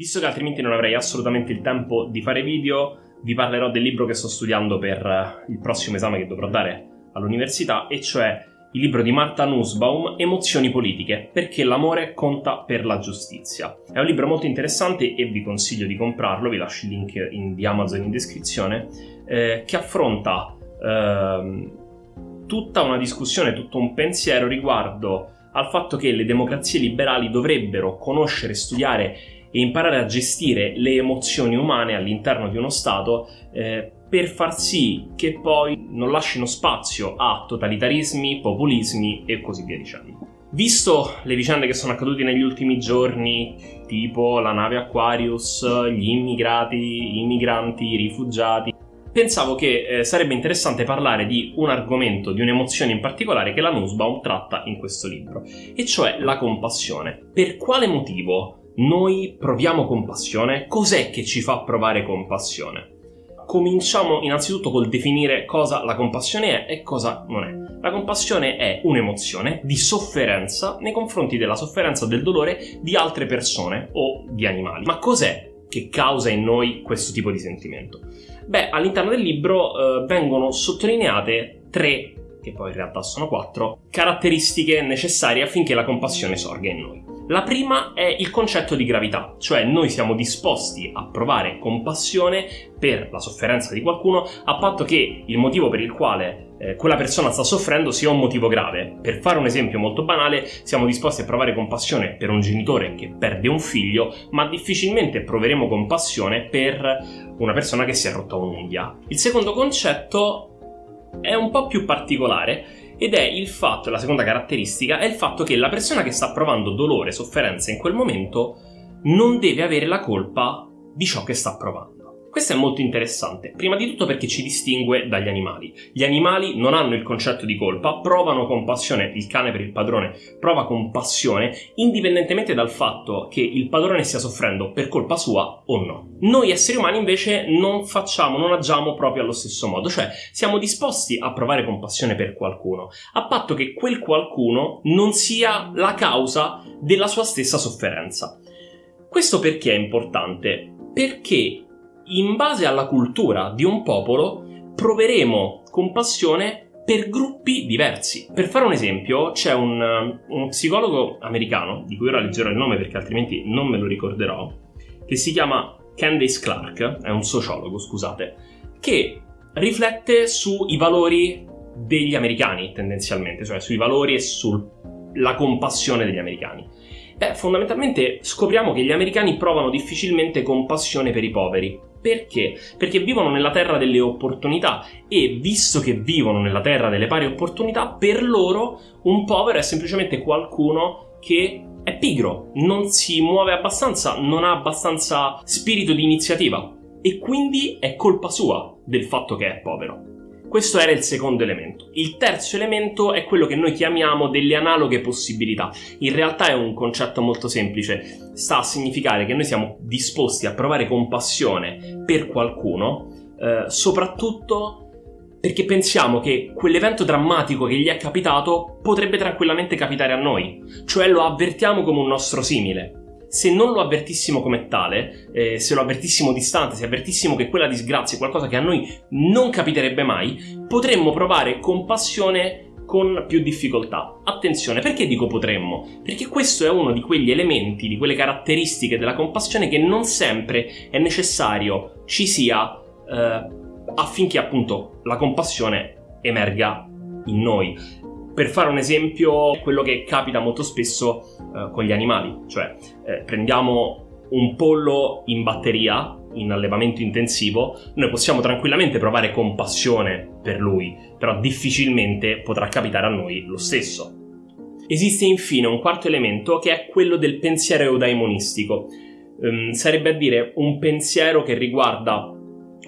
Visto che altrimenti non avrei assolutamente il tempo di fare video, vi parlerò del libro che sto studiando per eh, il prossimo esame che dovrò dare all'università, e cioè il libro di Marta Nussbaum, Emozioni politiche, perché l'amore conta per la giustizia. È un libro molto interessante e vi consiglio di comprarlo, vi lascio il link in, di Amazon in descrizione, eh, che affronta eh, tutta una discussione, tutto un pensiero riguardo al fatto che le democrazie liberali dovrebbero conoscere, studiare e imparare a gestire le emozioni umane all'interno di uno Stato eh, per far sì che poi non lasciano spazio a totalitarismi, populismi e così via dicendo. Visto le vicende che sono accadute negli ultimi giorni, tipo la nave Aquarius, gli immigrati, i migranti, i rifugiati, pensavo che eh, sarebbe interessante parlare di un argomento, di un'emozione in particolare che la Nussbaum tratta in questo libro, e cioè la compassione. Per quale motivo noi proviamo compassione? Cos'è che ci fa provare compassione? Cominciamo innanzitutto col definire cosa la compassione è e cosa non è. La compassione è un'emozione di sofferenza nei confronti della sofferenza del dolore di altre persone o di animali. Ma cos'è che causa in noi questo tipo di sentimento? Beh, all'interno del libro eh, vengono sottolineate tre, che poi in realtà sono quattro, caratteristiche necessarie affinché la compassione sorga in noi. La prima è il concetto di gravità, cioè noi siamo disposti a provare compassione per la sofferenza di qualcuno a patto che il motivo per il quale eh, quella persona sta soffrendo sia un motivo grave. Per fare un esempio molto banale, siamo disposti a provare compassione per un genitore che perde un figlio, ma difficilmente proveremo compassione per una persona che si è rotta un'unghia. Il secondo concetto è un po' più particolare ed è il fatto, la seconda caratteristica, è il fatto che la persona che sta provando dolore, sofferenza in quel momento non deve avere la colpa di ciò che sta provando. Questo è molto interessante, prima di tutto perché ci distingue dagli animali. Gli animali non hanno il concetto di colpa, provano compassione, il cane per il padrone prova compassione, indipendentemente dal fatto che il padrone stia soffrendo per colpa sua o no. Noi esseri umani invece non facciamo, non agiamo proprio allo stesso modo, cioè siamo disposti a provare compassione per qualcuno, a patto che quel qualcuno non sia la causa della sua stessa sofferenza. Questo perché è importante? Perché in base alla cultura di un popolo proveremo compassione per gruppi diversi. Per fare un esempio, c'è un, un psicologo americano, di cui ora leggerò il nome perché altrimenti non me lo ricorderò, che si chiama Candace Clark, è un sociologo, scusate, che riflette sui valori degli americani tendenzialmente, cioè sui valori e sulla compassione degli americani. Beh, fondamentalmente scopriamo che gli americani provano difficilmente compassione per i poveri, perché? Perché vivono nella terra delle opportunità e visto che vivono nella terra delle pari opportunità, per loro un povero è semplicemente qualcuno che è pigro, non si muove abbastanza, non ha abbastanza spirito di iniziativa e quindi è colpa sua del fatto che è povero. Questo era il secondo elemento. Il terzo elemento è quello che noi chiamiamo delle analoghe possibilità. In realtà è un concetto molto semplice, sta a significare che noi siamo disposti a provare compassione per qualcuno, eh, soprattutto perché pensiamo che quell'evento drammatico che gli è capitato potrebbe tranquillamente capitare a noi, cioè lo avvertiamo come un nostro simile se non lo avvertissimo come tale, eh, se lo avvertissimo distante, se avvertissimo che quella disgrazia è qualcosa che a noi non capiterebbe mai, potremmo provare compassione con più difficoltà. Attenzione, perché dico potremmo? Perché questo è uno di quegli elementi, di quelle caratteristiche della compassione che non sempre è necessario ci sia eh, affinché appunto la compassione emerga in noi. Per fare un esempio, quello che capita molto spesso eh, con gli animali, cioè eh, prendiamo un pollo in batteria, in allevamento intensivo, noi possiamo tranquillamente provare compassione per lui, però difficilmente potrà capitare a noi lo stesso. Esiste infine un quarto elemento che è quello del pensiero eudaimonistico, um, sarebbe a dire un pensiero che riguarda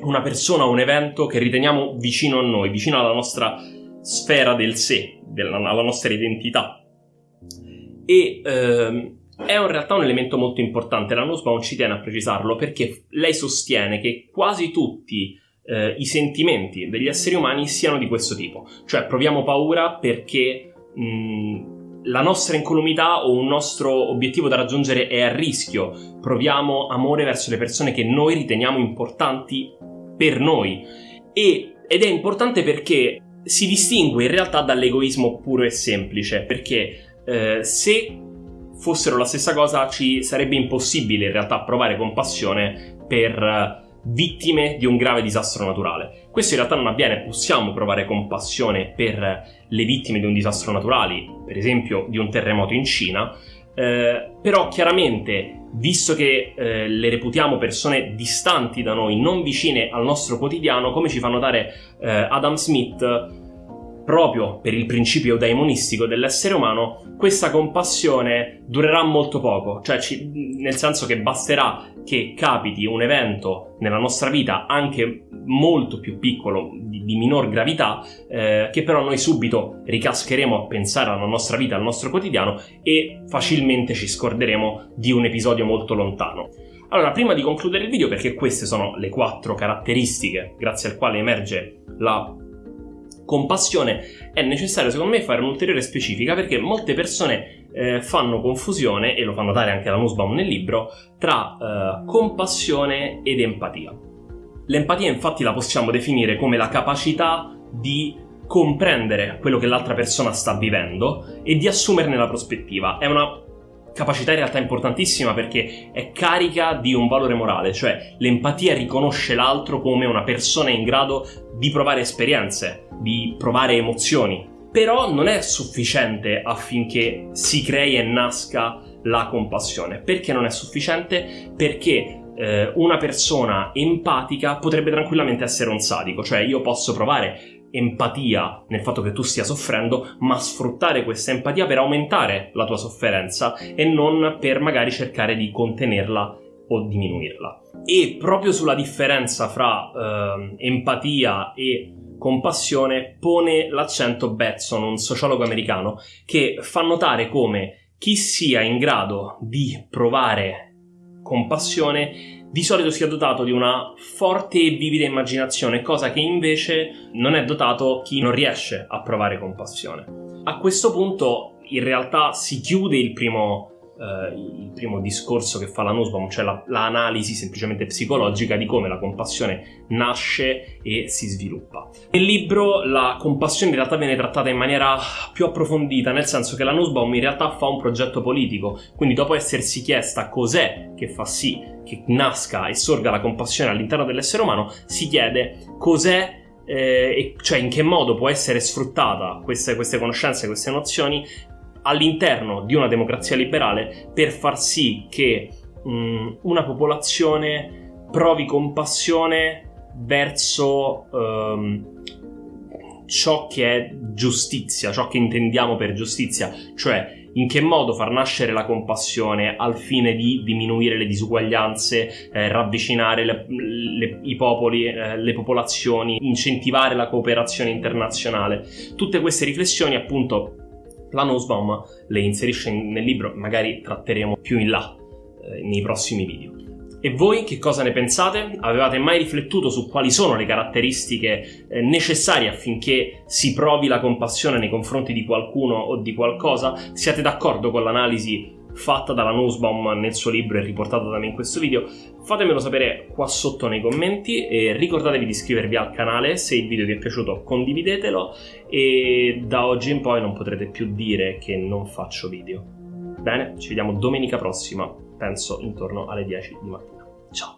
una persona o un evento che riteniamo vicino a noi, vicino alla nostra sfera del sé, della, alla nostra identità. E ehm, è in realtà un elemento molto importante, la Nussbaum ci tiene a precisarlo perché lei sostiene che quasi tutti eh, i sentimenti degli esseri umani siano di questo tipo, cioè proviamo paura perché mh, la nostra incolumità o un nostro obiettivo da raggiungere è a rischio. Proviamo amore verso le persone che noi riteniamo importanti per noi. E, ed è importante perché si distingue in realtà dall'egoismo puro e semplice, perché eh, se fossero la stessa cosa ci sarebbe impossibile in realtà provare compassione per vittime di un grave disastro naturale. Questo in realtà non avviene, possiamo provare compassione per le vittime di un disastro naturale, per esempio di un terremoto in Cina, eh, però chiaramente, visto che eh, le reputiamo persone distanti da noi, non vicine al nostro quotidiano, come ci fa notare eh, Adam Smith, proprio per il principio daimonistico dell'essere umano, questa compassione durerà molto poco, cioè ci, nel senso che basterà che capiti un evento nella nostra vita anche molto più piccolo, di, di minor gravità, eh, che però noi subito ricascheremo a pensare alla nostra vita, al nostro quotidiano e facilmente ci scorderemo di un episodio molto lontano. Allora, prima di concludere il video, perché queste sono le quattro caratteristiche grazie al quale emerge la compassione, è necessario secondo me fare un'ulteriore specifica perché molte persone eh, fanno confusione, e lo fa notare anche la Nussbaum nel libro, tra eh, compassione ed empatia. L'empatia infatti la possiamo definire come la capacità di comprendere quello che l'altra persona sta vivendo e di assumerne la prospettiva. È una capacità in realtà importantissima perché è carica di un valore morale, cioè l'empatia riconosce l'altro come una persona in grado di provare esperienze, di provare emozioni. Però non è sufficiente affinché si crei e nasca la compassione. Perché non è sufficiente? Perché eh, una persona empatica potrebbe tranquillamente essere un sadico, cioè io posso provare empatia nel fatto che tu stia soffrendo, ma sfruttare questa empatia per aumentare la tua sofferenza e non per magari cercare di contenerla o diminuirla. E proprio sulla differenza fra eh, empatia e compassione pone l'accento Batson, un sociologo americano, che fa notare come chi sia in grado di provare compassione di solito sia dotato di una forte e vivida immaginazione, cosa che invece non è dotato chi non riesce a provare compassione. A questo punto in realtà si chiude il primo Uh, il primo discorso che fa la Nussbaum, cioè la, l'analisi semplicemente psicologica di come la compassione nasce e si sviluppa. Nel libro la compassione in realtà viene trattata in maniera più approfondita, nel senso che la Nussbaum in realtà fa un progetto politico, quindi dopo essersi chiesta cos'è che fa sì che nasca e sorga la compassione all'interno dell'essere umano, si chiede cos'è eh, cioè in che modo può essere sfruttata queste, queste conoscenze, queste nozioni all'interno di una democrazia liberale per far sì che mh, una popolazione provi compassione verso um, ciò che è giustizia, ciò che intendiamo per giustizia, cioè in che modo far nascere la compassione al fine di diminuire le disuguaglianze, eh, ravvicinare le, le, i popoli, eh, le popolazioni, incentivare la cooperazione internazionale. Tutte queste riflessioni appunto la Nussbaum le inserisce nel libro, magari tratteremo più in là eh, nei prossimi video. E voi che cosa ne pensate? Avevate mai riflettuto su quali sono le caratteristiche eh, necessarie affinché si provi la compassione nei confronti di qualcuno o di qualcosa? Siete d'accordo con l'analisi fatta dalla Nussbaum nel suo libro e riportata da me in questo video? Fatemelo sapere qua sotto nei commenti e ricordatevi di iscrivervi al canale, se il video vi è piaciuto condividetelo e da oggi in poi non potrete più dire che non faccio video. Bene, ci vediamo domenica prossima, penso intorno alle 10 di mattina. Ciao!